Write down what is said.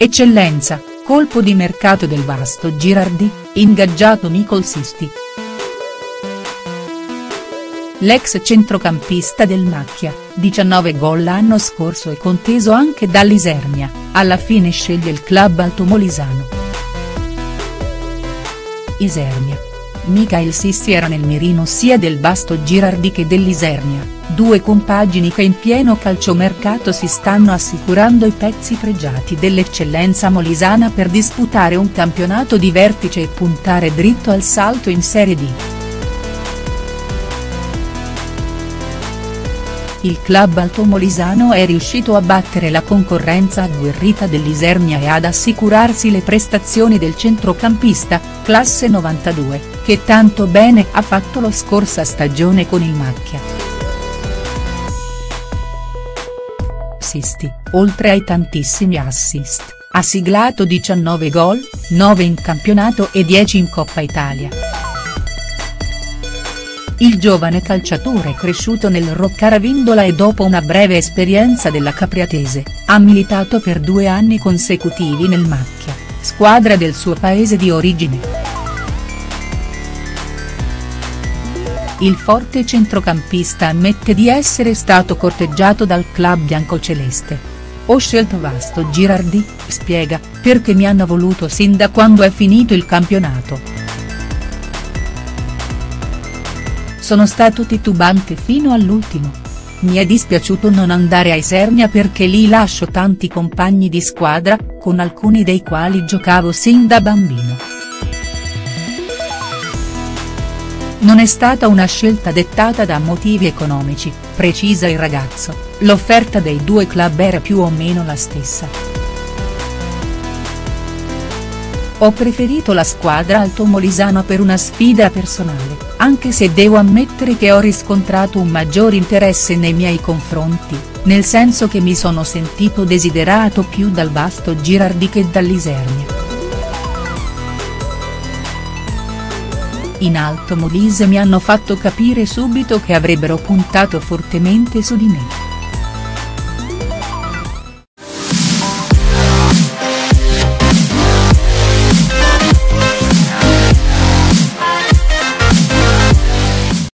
Eccellenza, colpo di mercato del vasto Girardi, ingaggiato Nicol Sisti. L'ex centrocampista del Macchia, 19 gol l'anno scorso e conteso anche dall'Isernia, alla fine sceglie il club altomolisano. Isernia. Michael Sisti era nel mirino sia del vasto Girardi che dell'Isernia, due compagini che in pieno calciomercato si stanno assicurando i pezzi pregiati dell'eccellenza molisana per disputare un campionato di vertice e puntare dritto al salto in Serie D. il club altomolisano è riuscito a battere la concorrenza agguerrita dell'Isernia e ad assicurarsi le prestazioni del centrocampista, classe 92, che tanto bene ha fatto lo scorsa stagione con il Macchia. Oltre ai tantissimi assist, ha siglato 19 gol, 9 in campionato e 10 in Coppa Italia. Il giovane calciatore cresciuto nel Roccaravindola e dopo una breve esperienza della Capriatese, ha militato per due anni consecutivi nel Macchia, squadra del suo paese di origine. Il forte centrocampista ammette di essere stato corteggiato dal club biancoceleste. Ho scelto Vasto Girardi, spiega, perché mi hanno voluto sin da quando è finito il campionato. Sono stato titubante fino all'ultimo. Mi è dispiaciuto non andare a Isernia perché lì lascio tanti compagni di squadra, con alcuni dei quali giocavo sin da bambino. Non è stata una scelta dettata da motivi economici, precisa il ragazzo, l'offerta dei due club era più o meno la stessa. Ho preferito la squadra altomolisana per una sfida personale, anche se devo ammettere che ho riscontrato un maggior interesse nei miei confronti, nel senso che mi sono sentito desiderato più dal vasto Girardi che dall'Isernia. In Alto Molise mi hanno fatto capire subito che avrebbero puntato fortemente su di me.